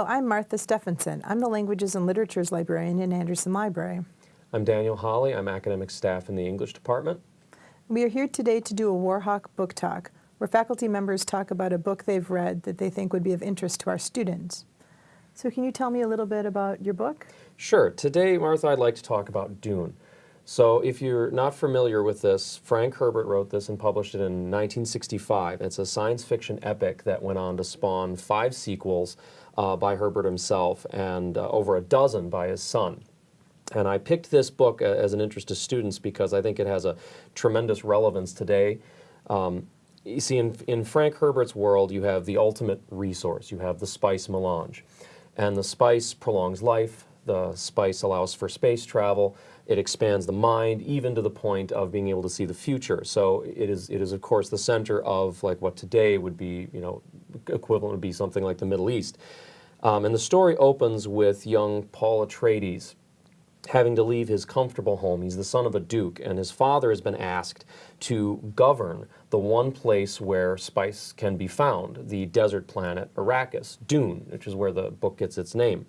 Oh, I'm Martha Stephenson. I'm the Languages and Literatures Librarian in Anderson Library. I'm Daniel Holly. I'm academic staff in the English department. We are here today to do a Warhawk book talk, where faculty members talk about a book they've read that they think would be of interest to our students. So can you tell me a little bit about your book? Sure. Today, Martha, I'd like to talk about Dune. So if you're not familiar with this, Frank Herbert wrote this and published it in 1965. It's a science fiction epic that went on to spawn five sequels uh, by Herbert himself and uh, over a dozen by his son. And I picked this book uh, as an interest to students because I think it has a tremendous relevance today. Um, you see, in, in Frank Herbert's world, you have the ultimate resource. You have the spice melange. And the spice prolongs life, the spice allows for space travel, it expands the mind, even to the point of being able to see the future. So it is, it is of course, the center of like what today would be, you know, equivalent would be something like the Middle East. Um, and the story opens with young Paul Atreides having to leave his comfortable home. He's the son of a duke, and his father has been asked to govern the one place where spice can be found, the desert planet Arrakis, Dune, which is where the book gets its name.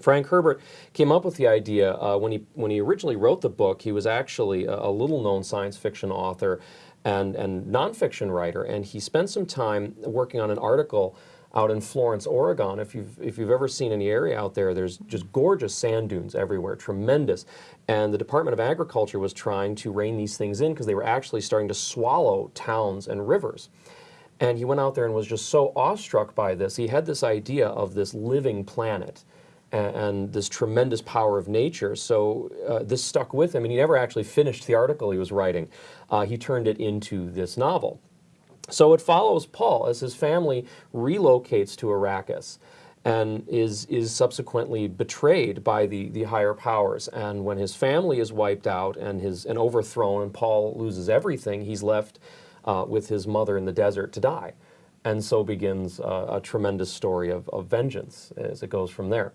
Frank Herbert came up with the idea uh, when, he, when he originally wrote the book. He was actually a, a little-known science fiction author and, and nonfiction writer, and he spent some time working on an article out in Florence, Oregon. If you've, if you've ever seen any area out there, there's just gorgeous sand dunes everywhere, tremendous. And the Department of Agriculture was trying to rein these things in because they were actually starting to swallow towns and rivers. And he went out there and was just so awestruck by this. He had this idea of this living planet and, this tremendous power of nature. So uh, this stuck with him, and he never actually finished the article he was writing. Uh, he turned it into this novel. So it follows Paul as his family relocates to Arrakis and is, is subsequently betrayed by the, the higher powers. And when his family is wiped out and, his, and overthrown and Paul loses everything, he's left uh, with his mother in the desert to die. And so begins uh, a tremendous story of, of vengeance as it goes from there.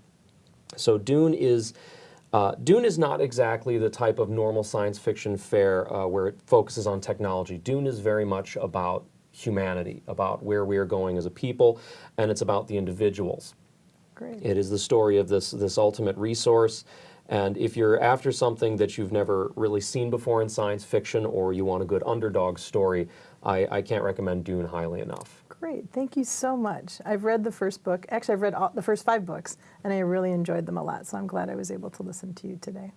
So Dune is uh, Dune is not exactly the type of normal science fiction fare uh, where it focuses on technology. Dune is very much about humanity, about where we are going as a people, and it's about the individuals. Great. It is the story of this, this ultimate resource. And if you're after something that you've never really seen before in science fiction or you want a good underdog story, I, I can't recommend Dune highly enough. Great, thank you so much. I've read the first book, actually I've read all, the first five books, and I really enjoyed them a lot, so I'm glad I was able to listen to you today.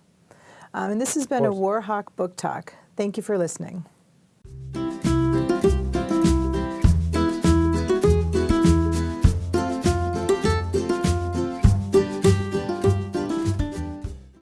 Um, and this has been a Warhawk Book Talk. Thank you for listening.